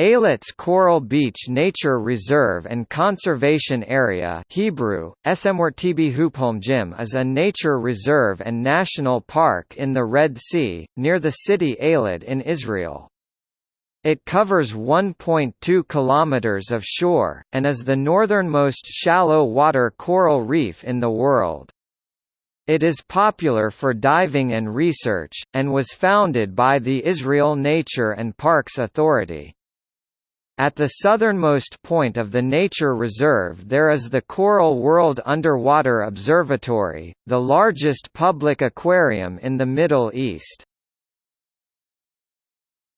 Eilat's Coral Beach Nature Reserve and Conservation Area Hebrew, is a nature reserve and national park in the Red Sea, near the city Eilat in Israel. It covers 1.2 kilometers of shore, and is the northernmost shallow water coral reef in the world. It is popular for diving and research, and was founded by the Israel Nature and Parks Authority. At the southernmost point of the nature reserve there is the Coral World Underwater Observatory, the largest public aquarium in the Middle East.